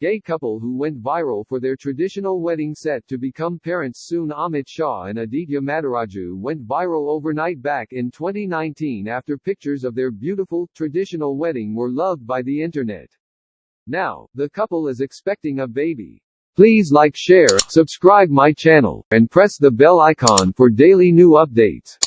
Gay couple who went viral for their traditional wedding set to become parents soon Amit Shah and Aditya Madiraju went viral overnight back in 2019 after pictures of their beautiful, traditional wedding were loved by the internet. Now, the couple is expecting a baby. Please like share, subscribe my channel, and press the bell icon for daily new updates.